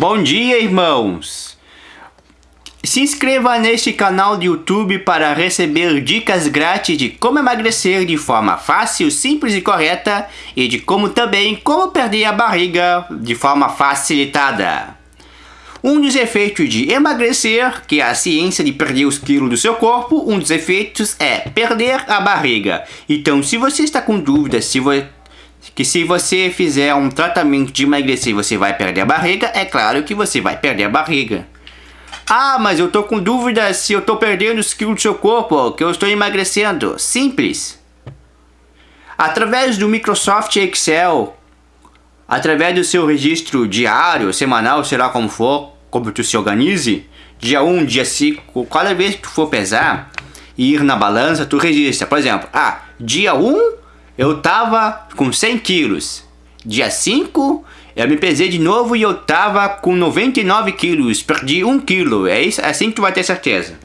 Bom dia, irmãos! Se inscreva neste canal do YouTube para receber dicas grátis de como emagrecer de forma fácil, simples e correta e de como também como perder a barriga de forma facilitada. Um dos efeitos de emagrecer, que é a ciência de perder os quilos do seu corpo, um dos efeitos é perder a barriga. Então, se você está com dúvidas se você que se você fizer um tratamento de emagrecer você vai perder a barriga, é claro que você vai perder a barriga. Ah, mas eu tô com dúvida se eu tô perdendo os quilos do seu corpo, que eu estou emagrecendo. Simples. Através do Microsoft Excel, através do seu registro diário, semanal, sei lá como for, como tu se organize, dia 1, dia 5, cada vez que tu for pesar e ir na balança, tu registra. Por exemplo, ah, dia 1 eu tava com 100 quilos. Dia 5, eu me pesei de novo e eu tava com 99 quilos. Perdi 1 quilo. É, isso, é assim que tu vai ter certeza.